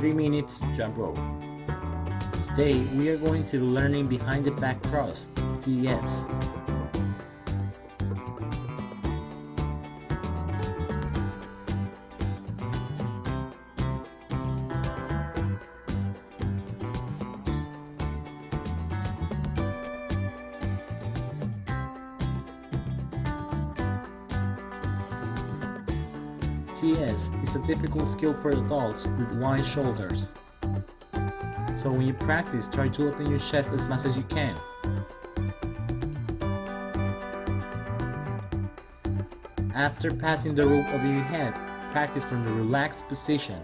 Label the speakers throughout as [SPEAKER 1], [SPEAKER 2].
[SPEAKER 1] 3 minutes jump rope. Today we are going to be learning behind the back cross, TS. TS is a difficult skill for adults with wide shoulders. So when you practice, try to open your chest as much as you can. After passing the rope over your head, practice from the relaxed position.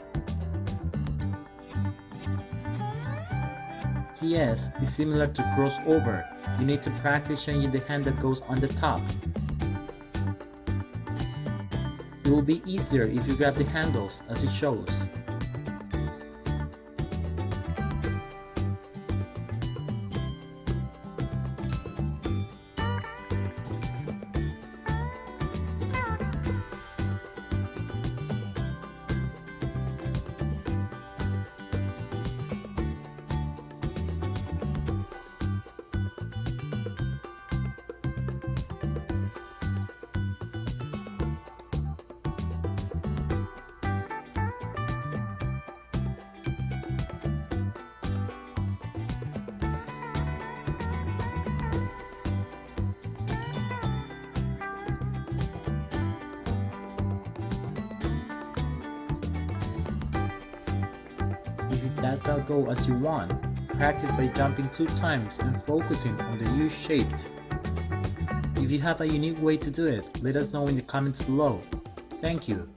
[SPEAKER 1] TS is similar to crossover. You need to practice changing the hand that goes on the top. It will be easier if you grab the handles as it shows. It that go as you want, practice by jumping two times and focusing on the U-shaped. If you have a unique way to do it, let us know in the comments below. Thank you.